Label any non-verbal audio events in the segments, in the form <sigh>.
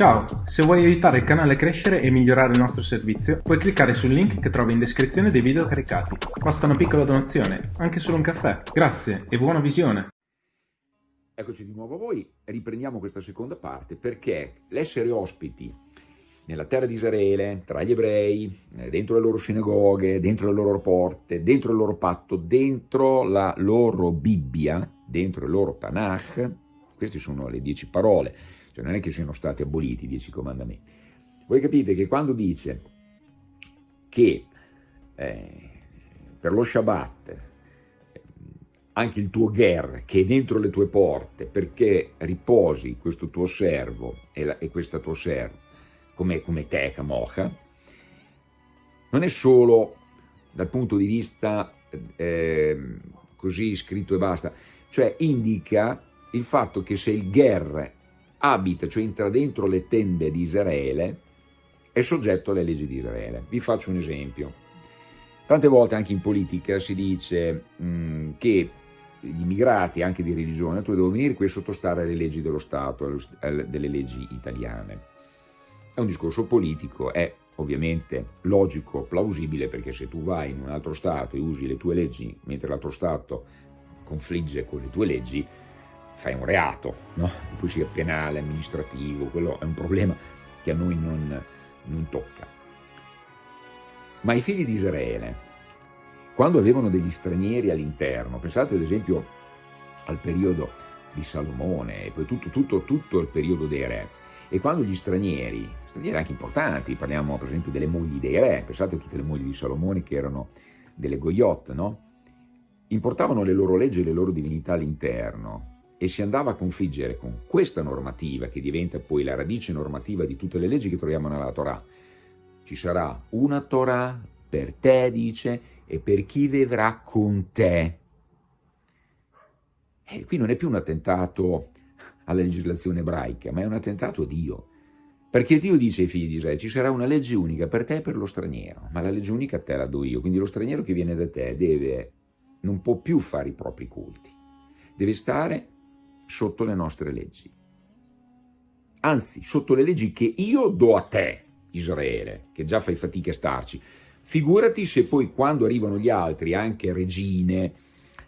Ciao, se vuoi aiutare il canale a crescere e migliorare il nostro servizio, puoi cliccare sul link che trovi in descrizione dei video caricati. Basta una piccola donazione, anche solo un caffè. Grazie e buona visione! Eccoci di nuovo a voi, riprendiamo questa seconda parte perché l'essere ospiti nella terra di Israele, tra gli ebrei, eh, dentro le loro sinagoghe, dentro le loro porte, dentro il loro patto, dentro la loro Bibbia, dentro il loro Tanakh, queste sono le dieci parole, cioè non è che siano stati aboliti i dieci comandamenti. Voi capite che quando dice che eh, per lo Shabbat anche il tuo ger che è dentro le tue porte perché riposi questo tuo servo e, la, e questa tua serva come, come te, Kamocha, non è solo dal punto di vista eh, così scritto e basta, cioè indica il fatto che se il ger abita, cioè entra dentro le tende di Israele, è soggetto alle leggi di Israele. Vi faccio un esempio. Tante volte anche in politica si dice mh, mm, che gli immigrati, anche di religione, devono venire qui a sottostare alle leggi dello Stato, delle leggi italiane. È un discorso politico, è ovviamente logico, plausibile, perché se tu vai in un altro Stato e usi le tue leggi mentre l'altro Stato confligge con le tue leggi, fai un reato, no? poi sia penale, amministrativo, quello è un problema che a noi non, non tocca. Ma i figli di Israele, quando avevano degli stranieri all'interno, pensate ad esempio al periodo di Salomone e poi tutto, tutto, tutto il periodo dei re, e quando gli stranieri, stranieri anche importanti, parliamo per esempio delle mogli dei re, pensate a tutte le mogli di Salomone che erano delle goyot, no? importavano le loro leggi e le loro divinità all'interno e si andava a configgere con questa normativa che diventa poi la radice normativa di tutte le leggi che troviamo nella Torah. Ci sarà una Torah per te, dice, e per chi vivrà con te. E qui non è più un attentato alla legislazione ebraica, ma è un attentato a Dio. Perché Dio dice ai figli di Israele, ci sarà una legge unica per te e per lo straniero, ma la legge unica te la do io, quindi lo straniero che viene da te deve, non può più fare i propri culti, deve stare sotto le nostre leggi. Anzi, sotto le leggi che io do a te, Israele, che già fai fatica a starci. Figurati se poi quando arrivano gli altri, anche regine,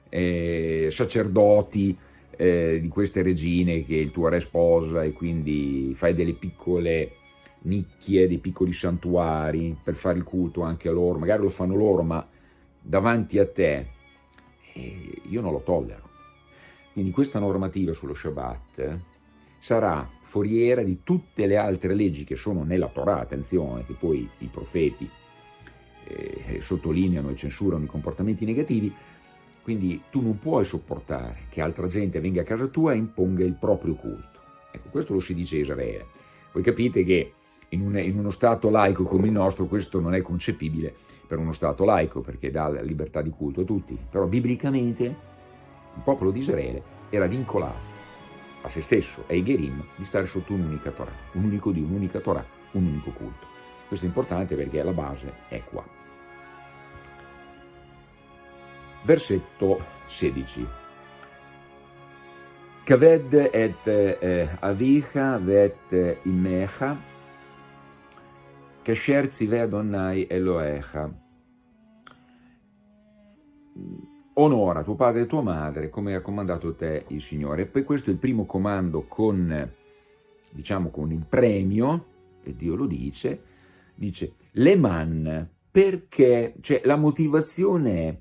eh, sacerdoti eh, di queste regine che il tuo re sposa e quindi fai delle piccole nicchie, dei piccoli santuari per fare il culto anche a loro, magari lo fanno loro, ma davanti a te, eh, io non lo tollero. Quindi questa normativa sullo Shabbat sarà foriera di tutte le altre leggi che sono nella Torah, attenzione, che poi i profeti eh, sottolineano e censurano i comportamenti negativi, quindi tu non puoi sopportare che altra gente venga a casa tua e imponga il proprio culto. Ecco, questo lo si dice a Israele. Voi capite che in, un, in uno Stato laico come il nostro questo non è concepibile per uno Stato laico, perché dà la libertà di culto a tutti, però biblicamente il popolo di Israele era vincolato a se stesso e ai Gerim di stare sotto un'unica Torah, un unico Dio, un'unica Torah, un unico culto. Questo è importante perché la base è qua. Versetto 16. Kaved et eh, avicha vet imecha, kasher tzivei Adonai Eloecha onora tuo padre e tua madre come ha comandato te il Signore. E poi questo è il primo comando con, diciamo, con il premio, e Dio lo dice, dice le man, perché, cioè la motivazione è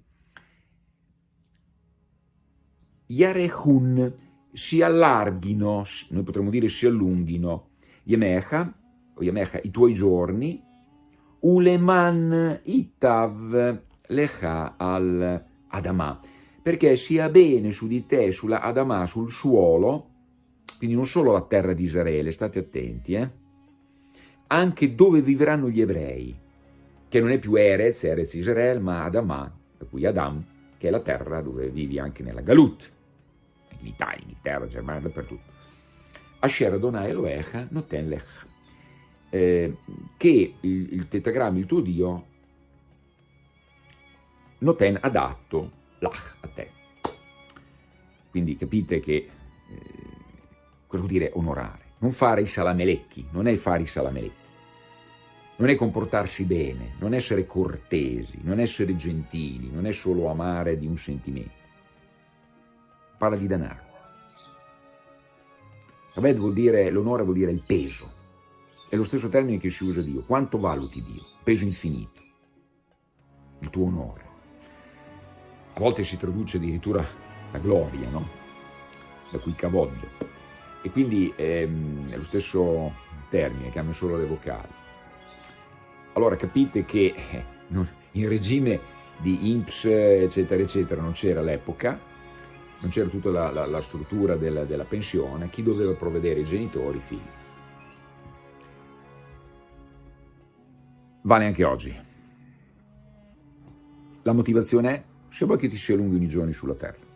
Yarehun, si allarghino, noi potremmo dire si allunghino, Yemecha, o Yemecha, i tuoi giorni, Uleman itav lecha al Adamà, perché sia bene su di te, sulla Adamà, sul suolo, quindi non solo la terra di Israele, state attenti, eh? anche dove vivranno gli ebrei, che non è più Erez, Erez Israele, ma Adamà, da cui Adam, che è la terra dove vivi anche nella Galut, in Italia, in Germania, dappertutto. Asher Adonai Elohecha Noten Lech, eh, che il, il tetagramma, il tuo Dio, noten adatto lach a te. Quindi capite che eh, cosa vuol dire onorare? non fare i salamelecchi, non è fare i salamelecchi, non è comportarsi bene, non essere cortesi, non essere gentili, non è solo amare di un sentimento. Parla di denaro. Abed vuol dire, l'onore vuol dire il peso. È lo stesso termine che si usa Dio. Quanto valuti Dio? Peso infinito. Il tuo onore. A volte si traduce addirittura la gloria, no? Da cui cavoglio. E quindi ehm, è lo stesso termine, cambia solo le vocali. Allora capite che eh, in regime di INPS, eccetera, eccetera, non c'era l'epoca, non c'era tutta la, la, la struttura della, della, pensione, chi doveva provvedere i genitori, i figli. Vale anche oggi. La motivazione è se vuoi che ti sia lungo i giorni sulla terra.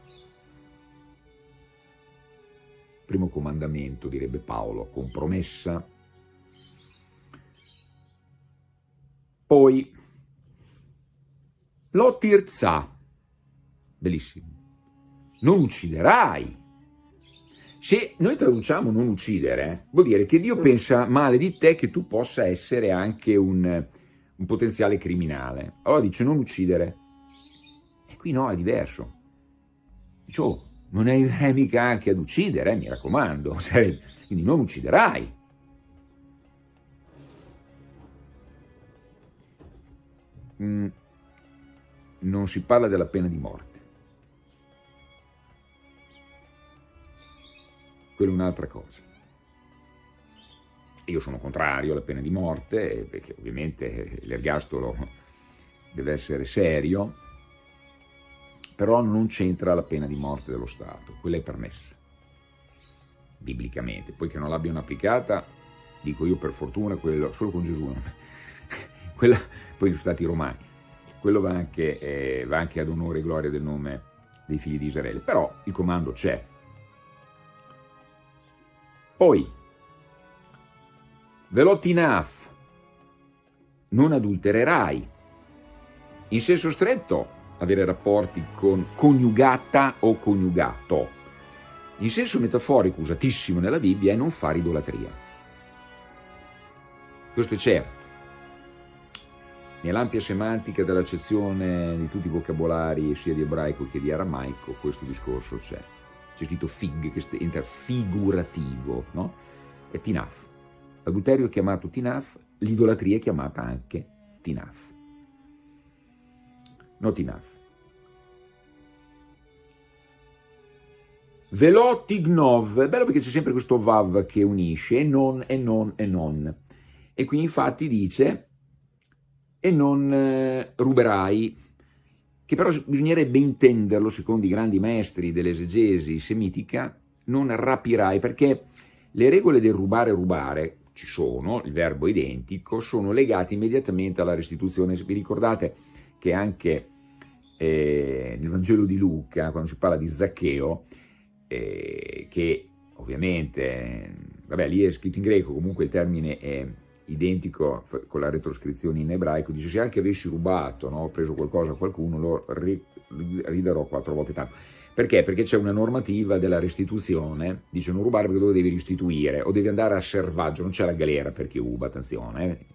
Primo comandamento, direbbe Paolo, con promessa Poi lo tirza, bellissimo, non ucciderai. Se noi traduciamo non uccidere, vuol dire che Dio pensa male di te che tu possa essere anche un, un potenziale criminale. Allora dice non uccidere. Qui no, è diverso. Dice, non è mica anche ad uccidere, eh, mi raccomando. <laughs> Quindi non ucciderai. Mm, non si parla della pena di morte. Quella è un'altra cosa. Io sono contrario alla pena di morte, perché ovviamente l'ergastolo deve essere serio, però non c'entra la pena di morte dello Stato, quella è permessa, biblicamente. Poi che non l'abbiano applicata, dico io per fortuna, quello, solo con Gesù, <laughs> quella, poi sono stati romani, quello va anche, eh, va anche ad onore e gloria del nome dei figli di Israele, però il comando c'è. Poi, velotinaf, non adultererai, in senso stretto avere rapporti con coniugata o coniugato, in senso metaforico usatissimo nella Bibbia è non fare idolatria. Questo è certo. Nell'ampia semantica dell'accezione di tutti i vocabolari, sia di ebraico che di aramaico, questo discorso c'è. C'è scritto fig, che entra figurativo, no? È tinaf. L'adulterio è chiamato tinaf, l'idolatria è chiamata anche tinaf. No tinaf. Velotignov, è bello perché c'è sempre questo vav che unisce, e non, e non, e non. E qui infatti dice e non eh, ruberai, che però bisognerebbe intenderlo, secondo i grandi maestri dell'esegesi semitica, non rapirai, perché le regole del rubare rubare, ci sono, il verbo identico, sono legate immediatamente alla restituzione. Vi ricordate che anche eh, nel Vangelo di Luca, quando si parla di Zaccheo, eh, che ovviamente, vabbè lì è scritto in greco, comunque il termine è identico con la retroscrizione in ebraico, dice se anche avessi rubato, no, preso qualcosa a qualcuno, lo ridarò quattro volte tanto. Perché? Perché c'è una normativa della restituzione, dice non rubare perché lo devi restituire, o devi andare a servaggio, non c'è la galera per chi ruba, attenzione, eh,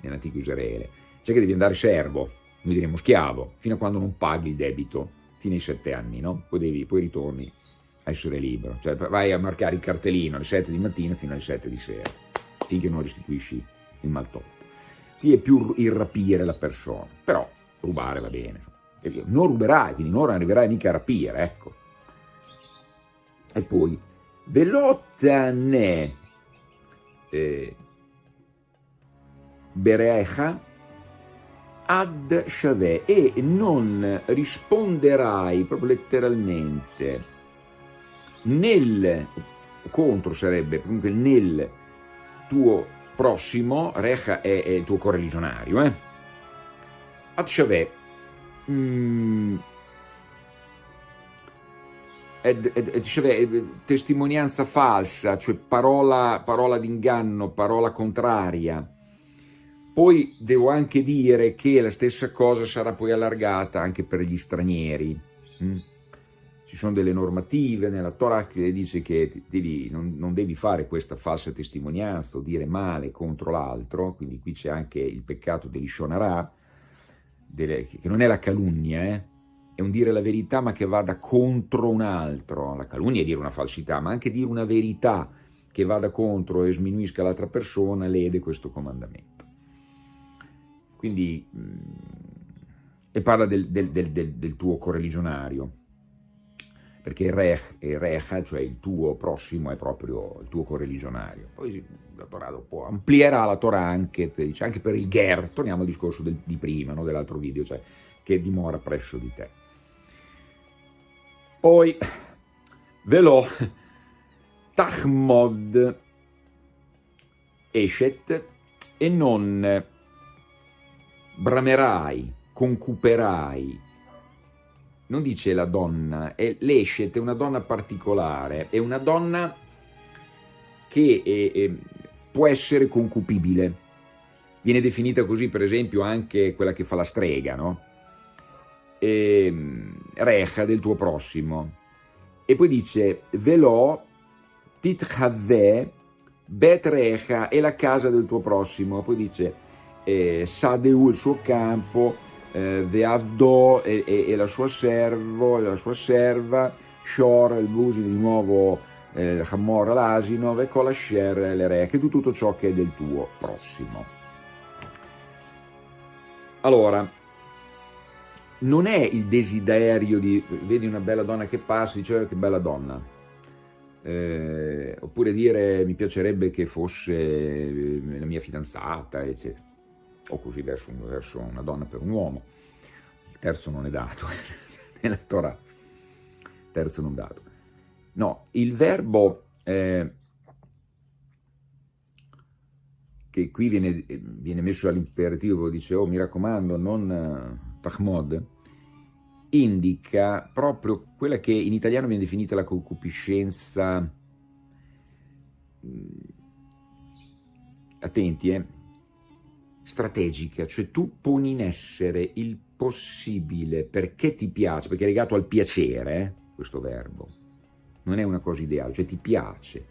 nell'antico Israele, c'è che devi andare servo, noi diremmo schiavo, fino a quando non paghi il debito, fino ai sette anni, no? Poi, devi, poi ritorni a essere libero, cioè vai a marcare il cartellino alle sette di mattina fino alle sette di sera finché non restituisci il maltolto. Qui è più il rapire la persona, però rubare va bene. Non ruberai, quindi non arriverai mica a rapire, ecco. E poi, velottane eh, berecha ad shaveh e non risponderai proprio letteralmente nel contro sarebbe comunque nel tuo prossimo, Recha è, è il tuo correligionario, eh? Atshaveh, mm, ed, ed, ed, testimonianza falsa, cioè parola, parola d'inganno, parola contraria. Poi devo anche dire che la stessa cosa sarà poi allargata anche per gli stranieri. Mm? Ci sono delle normative nella Torah che dice che devi, non, non, devi fare questa falsa testimonianza o dire male contro l'altro, quindi qui c'è anche il peccato dell'ishonara, che non è la calunnia, eh? è un dire la verità ma che vada contro un altro, la calunnia è dire una falsità, ma anche dire una verità che vada contro e sminuisca l'altra persona lede questo comandamento. Quindi, e parla del, del, del, del tuo correligionario, perché rech e recha, cioè il tuo prossimo, è proprio il tuo correligionario. Poi la Torah dopo amplierà la Torah anche per, anche per il ger, torniamo al discorso di prima, no, dell'altro video, cioè che dimora presso di te. Poi, velò, tachmod eshet, e non bramerai, concuperai, non dice la donna, è l'escet, è una donna particolare, è una donna che è, è, può essere concupibile. Viene definita così, per esempio, anche quella che fa la strega, no? E, ehm, recha del tuo prossimo. E poi dice, velò titchave bet recha è la casa del tuo prossimo. Poi dice, eh, Sadeu il suo campo, eh, Veavdo e, e, e, la sua servo, la sua serva, Shor, il busi di nuovo eh, Hamor l'asino, e Kolasher le re, che tu tutto ciò che è del tuo prossimo. Allora, non è il desiderio di, vedi una bella donna che passa, dice oh, che bella donna, eh, oppure dire mi piacerebbe che fosse eh, la mia fidanzata, eccetera o così verso, verso una donna per un uomo. Il terzo non è dato <laughs> nella Torah, terzo non dato. No, il verbo eh, che qui viene, viene messo all'imperativo, dice, oh mi raccomando, non uh, tachmod, indica proprio quella che in italiano viene definita la concupiscenza, mm, attenti, eh, strategica, cioè tu poni in essere il possibile perché ti piace, perché è legato al piacere, questo verbo, non è una cosa ideale, cioè ti piace,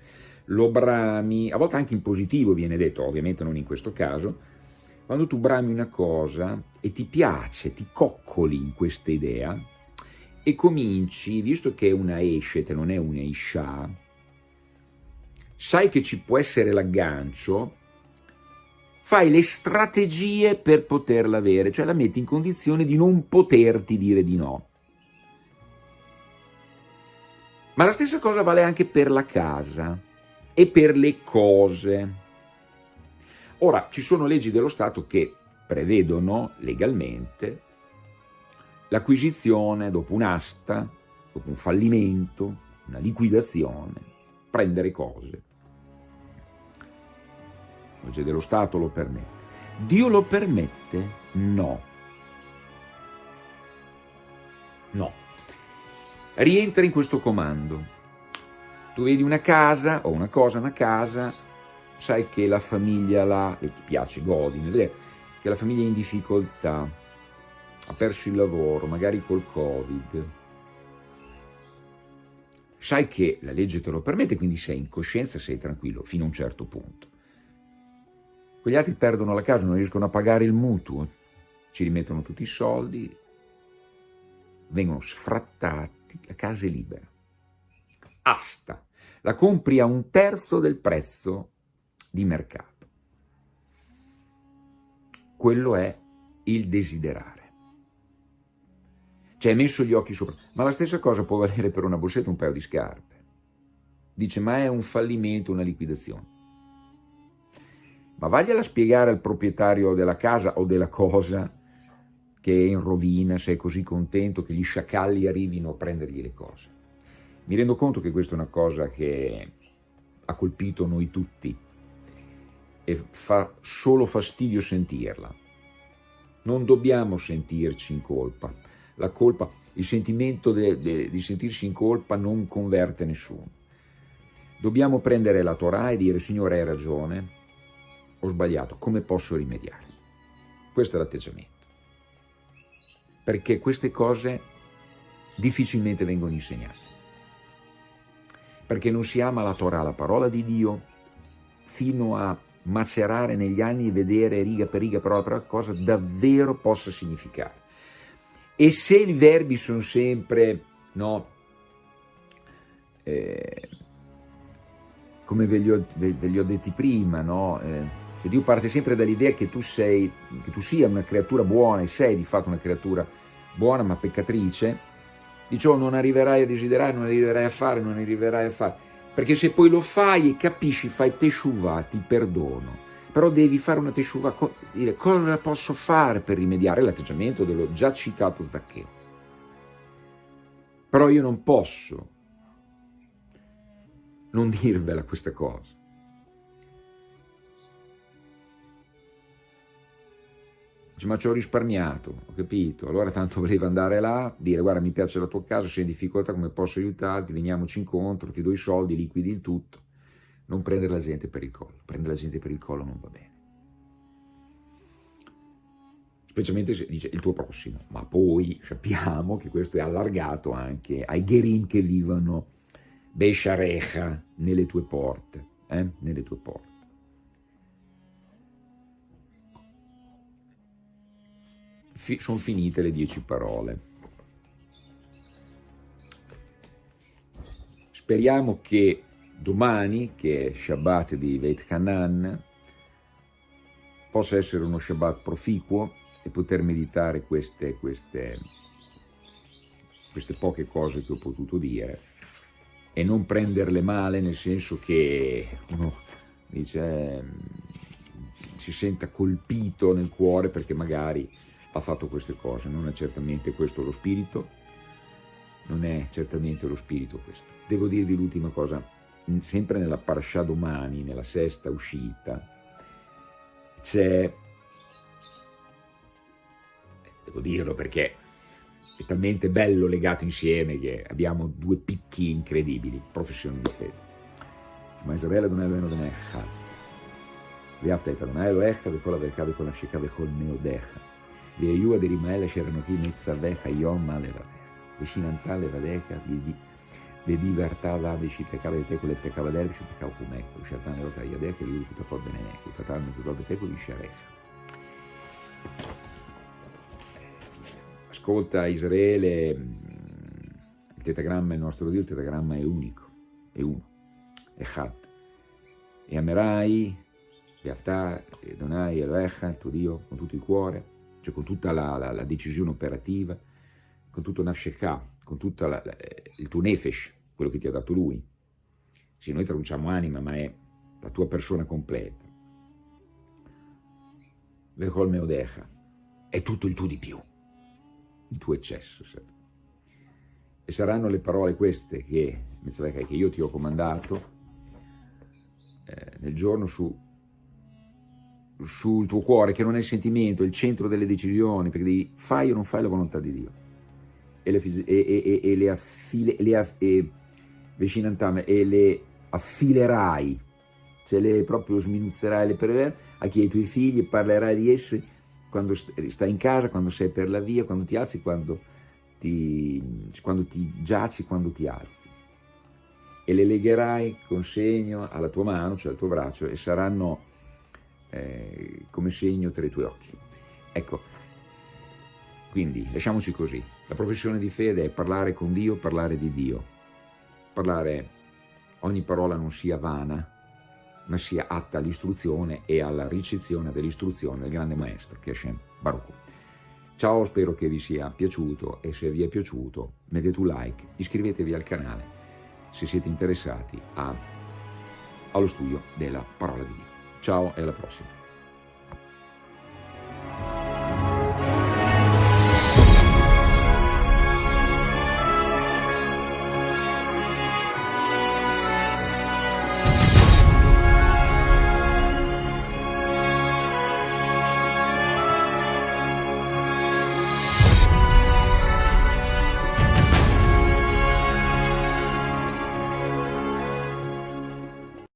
lo brami, a volte anche in positivo viene detto, ovviamente non in questo caso, quando tu brami una cosa e ti piace, ti coccoli in questa idea e cominci, visto che è una escet, non è una isha, sai che ci può essere l'aggancio, fai le strategie per poterla avere, cioè la metti in condizione di non poterti dire di no. Ma la stessa cosa vale anche per la casa e per le cose. Ora, ci sono leggi dello Stato che prevedono legalmente l'acquisizione dopo un'asta, dopo un fallimento, una liquidazione, prendere cose legge dello Stato lo permette. Dio lo permette? No. No. Rientra in questo comando. Tu vedi una casa, o una cosa, una casa, sai che la famiglia là, e ti piace, godi, che la famiglia è in difficoltà, ha perso il lavoro, magari col Covid, sai che la legge te lo permette, quindi sei in coscienza, sei tranquillo, fino a un certo punto. Quegli altri perdono la casa, non riescono a pagare il mutuo, ci rimettono tutti i soldi, vengono sfrattati, la casa è libera. Asta, la compri a un terzo del prezzo di mercato. Quello è il desiderare. Cioè hai messo gli occhi sopra. Ma la stessa cosa può valere per una borsetta un paio di scarpe. Dice, ma è un fallimento, una liquidazione ma vagliela spiegare al proprietario della casa o della cosa che è in rovina, sei così contento che gli sciacalli arrivino a prendergli le cose. Mi rendo conto che questa è una cosa che ha colpito noi tutti e fa solo fastidio sentirla. Non dobbiamo sentirci in colpa. La colpa, il sentimento de, de, di sentirsi in colpa non converte nessuno. Dobbiamo prendere la Torah e dire, Signore hai ragione, ho sbagliato, come posso rimediare? Questo è l'atteggiamento. Perché queste cose difficilmente vengono insegnati. Perché non si ama la Torah, la parola di Dio, fino a macerare negli anni e vedere riga per riga, parola per cosa davvero possa significare. E se i verbi sono sempre, no, eh, come ve li, ho, ve, ve li, ho, detti prima, no? Eh, cioè Dio parte sempre dall'idea che tu sei, che tu sia una creatura buona e sei di fatto una creatura buona ma peccatrice, dicevo non arriverai a desiderare, non arriverai a fare, non arriverai a fare, perché se poi lo fai e capisci, fai teshuvah, ti perdono, però devi fare una teshuvah, dire cosa posso fare per rimediare l'atteggiamento dello già citato Zaccheo. Però io non posso non dirvela questa cosa. Dice, ma ci ho risparmiato, ho capito, allora tanto voleva andare là, dire guarda mi piace la tua casa, sei in difficoltà, come posso aiutarti, veniamoci incontro, ti do i soldi, liquidi il tutto. Non prendere la gente per il collo, prendere la gente per il collo non va bene. Specialmente se dice il tuo prossimo, ma poi sappiamo che questo è allargato anche ai gherim che vivono Besharecha nelle tue porte, eh? nelle tue porte. Fi sono finite le dieci parole. Speriamo che domani, che è Shabbat di Veit Hanan, possa essere uno Shabbat proficuo e poter meditare queste, queste, queste poche cose che ho potuto dire e non prenderle male nel senso che uno dice si senta colpito nel cuore perché magari ha fatto queste cose, non è certamente questo lo spirito, non è certamente lo spirito questo. Devo dirvi l'ultima cosa, sempre nella Parashah domani, nella sesta uscita, c'è, devo dirlo perché è talmente bello legato insieme che abbiamo due picchi incredibili, professione di fede. Ma Israele non è lo non è Echad. Viafta et Adonai Elohecha, vecola verca, vecola sheka, vecol neodecha. Veiua di Rimaela Ceranochi Netzavecha Yom Alevavecha. Vecinantà Levadeca, Vediva Artala Veci Pecava di Tecule Pecava Derbici Pecava Cumeco, Sciatan Leota Iadeca, Liu Tutafor Beneneco, Tatar Mezzodobe Teculi Sharecha. Ascolta Israele, mm, il tetagramma è il nostro Dio, il tetagramma è unico, è uno, è Chad. E amerai, Beaftà, Donai, Eloecha, il tuo Dio, con tutto il cuore, cioè con tutta la, la, la decisione operativa, con tutto Nafshekah, con tutto il tuo Nefesh, quello che ti ha dato Lui. Sì, noi traduciamo anima, ma è la tua persona completa. Vechol Meodecha, è tutto il tuo di più il tuo eccesso. E saranno le parole queste che, che io ti ho comandato eh, nel giorno su, sul tuo cuore, che non è il sentimento, è il centro delle decisioni, perché devi fai o non fai la volontà di Dio. E le, e, e, e le, affile, le, e, e le affilerai, cioè le proprio sminuzzerai le perverse a chi ai tuoi figli e parlerai di esse quando stai in casa, quando sei per la via, quando ti alzi, quando ti, quando ti giaci, quando ti alzi. E le legherai con segno alla tua mano, cioè al tuo braccio, e saranno eh, come segno tra i tuoi occhi. Ecco, quindi lasciamoci così. La professione di fede è parlare con Dio, parlare di Dio. Parlare, ogni parola non sia vana, ma sia atta all'istruzione e alla ricezione dell'istruzione del grande maestro che è Hashem Baruch. Ciao, spero che vi sia piaciuto e se vi è piaciuto mettete un like, iscrivetevi al canale se siete interessati a, allo studio della parola di Dio. Ciao e alla prossima.